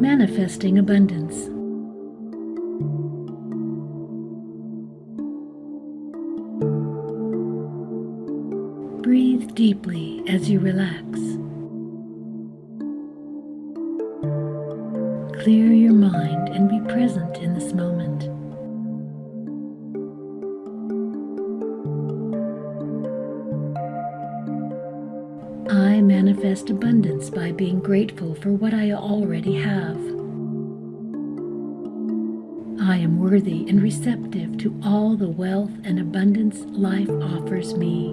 Manifesting abundance. Breathe deeply as you relax. Clear your mind and be present in this moment. I manifest abundance by being grateful for what I already have. I am worthy and receptive to all the wealth and abundance life offers me.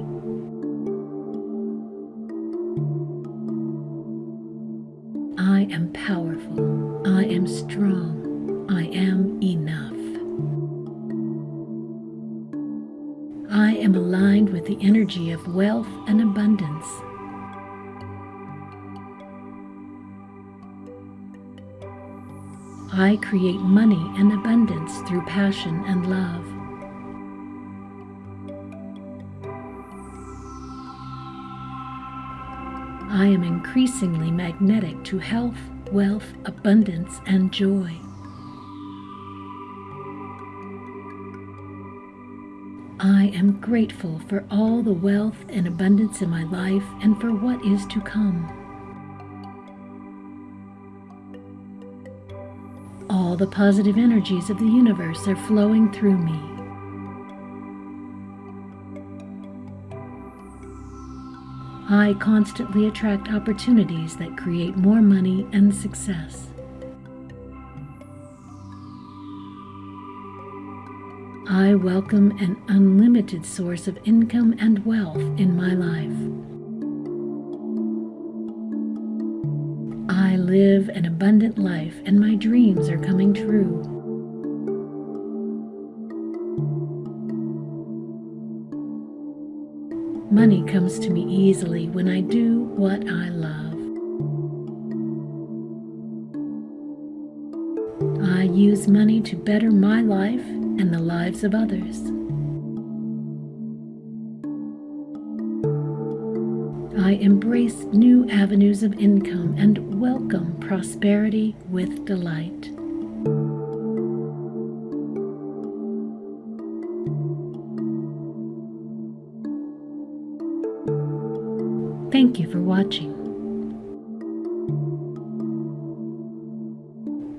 I am powerful. I am strong. I am enough. I am aligned with the energy of wealth and abundance. I create money and abundance through passion and love. I am increasingly magnetic to health, wealth, abundance, and joy. I am grateful for all the wealth and abundance in my life and for what is to come. All the positive energies of the universe are flowing through me. I constantly attract opportunities that create more money and success. I welcome an unlimited source of income and wealth in my life. Live an abundant life and my dreams are coming true. Money comes to me easily when I do what I love. I use money to better my life and the lives of others. I embrace new avenues of income and welcome prosperity with delight. Thank you for watching.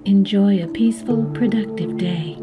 Enjoy a peaceful, productive day.